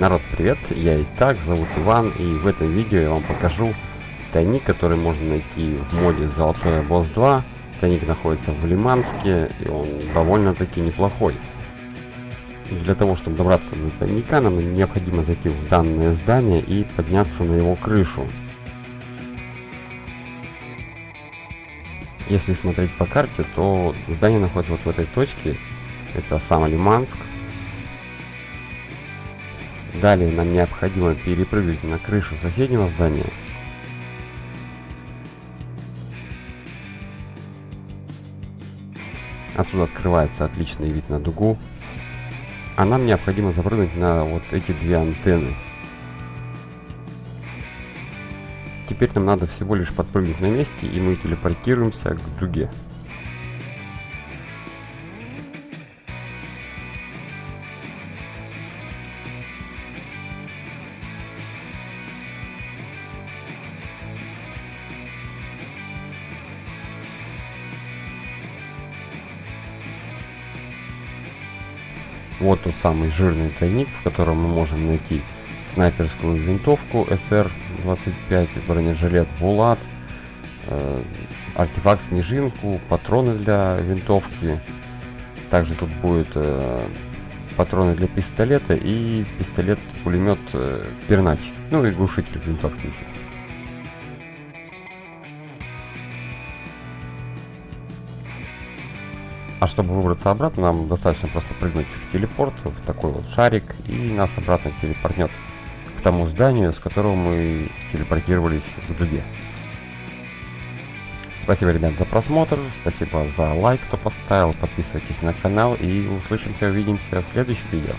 Народ, привет! Я и так зовут Иван, и в этом видео я вам покажу тайник, который можно найти в моде Золотой Босс 2. Тайник находится в Лиманске, и он довольно-таки неплохой. Для того, чтобы добраться до тайника, нам необходимо зайти в данное здание и подняться на его крышу. Если смотреть по карте, то здание находится вот в этой точке. Это сам Лиманск. Далее нам необходимо перепрыгнуть на крышу соседнего здания. Отсюда открывается отличный вид на дугу. А нам необходимо запрыгнуть на вот эти две антенны. Теперь нам надо всего лишь подпрыгнуть на месте, и мы телепортируемся к дуге. Вот тот самый жирный тайник, в котором мы можем найти снайперскую винтовку СР-25, бронежилет Булат, э, артефакт Снежинку, патроны для винтовки. Также тут будет э, патроны для пистолета и пистолет-пулемет э, Пернач. Ну и глушитель винтовки еще. А чтобы выбраться обратно, нам достаточно просто прыгнуть в телепорт, в такой вот шарик, и нас обратно телепортнет к тому зданию, с которого мы телепортировались в дуге. Спасибо, ребят, за просмотр, спасибо за лайк, кто поставил, подписывайтесь на канал, и услышимся, увидимся в следующем видео.